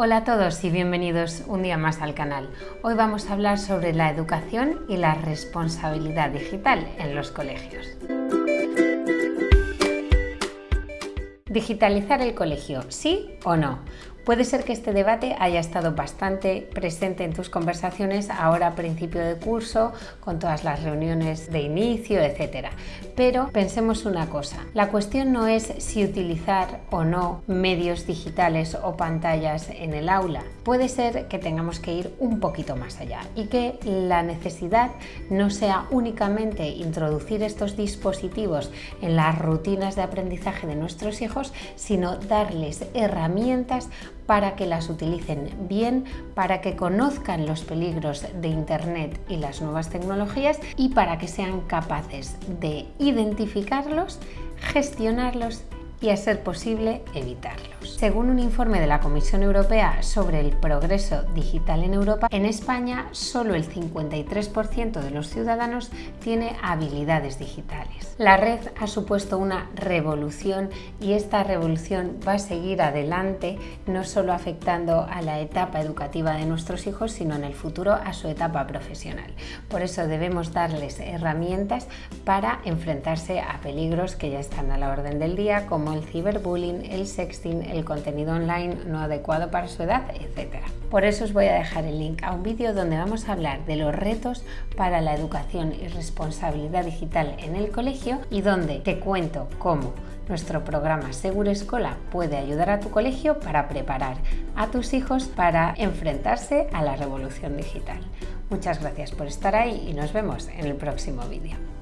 Hola a todos y bienvenidos un día más al canal. Hoy vamos a hablar sobre la educación y la responsabilidad digital en los colegios. ¿Digitalizar el colegio? ¿Sí o no? Puede ser que este debate haya estado bastante presente en tus conversaciones ahora a principio de curso, con todas las reuniones de inicio, etc. Pero pensemos una cosa, la cuestión no es si utilizar o no medios digitales o pantallas en el aula. Puede ser que tengamos que ir un poquito más allá y que la necesidad no sea únicamente introducir estos dispositivos en las rutinas de aprendizaje de nuestros hijos, sino darles herramientas para que las utilicen bien, para que conozcan los peligros de Internet y las nuevas tecnologías y para que sean capaces de identificarlos, gestionarlos y a ser posible evitarlos. Según un informe de la Comisión Europea sobre el progreso digital en Europa, en España solo el 53% de los ciudadanos tiene habilidades digitales. La red ha supuesto una revolución y esta revolución va a seguir adelante, no solo afectando a la etapa educativa de nuestros hijos, sino en el futuro a su etapa profesional. Por eso debemos darles herramientas para enfrentarse a peligros que ya están a la orden del día, como el ciberbullying, el sexting, el contenido online no adecuado para su edad, etc. Por eso os voy a dejar el link a un vídeo donde vamos a hablar de los retos para la educación y responsabilidad digital en el colegio y donde te cuento cómo nuestro programa Seguro Escola puede ayudar a tu colegio para preparar a tus hijos para enfrentarse a la revolución digital. Muchas gracias por estar ahí y nos vemos en el próximo vídeo.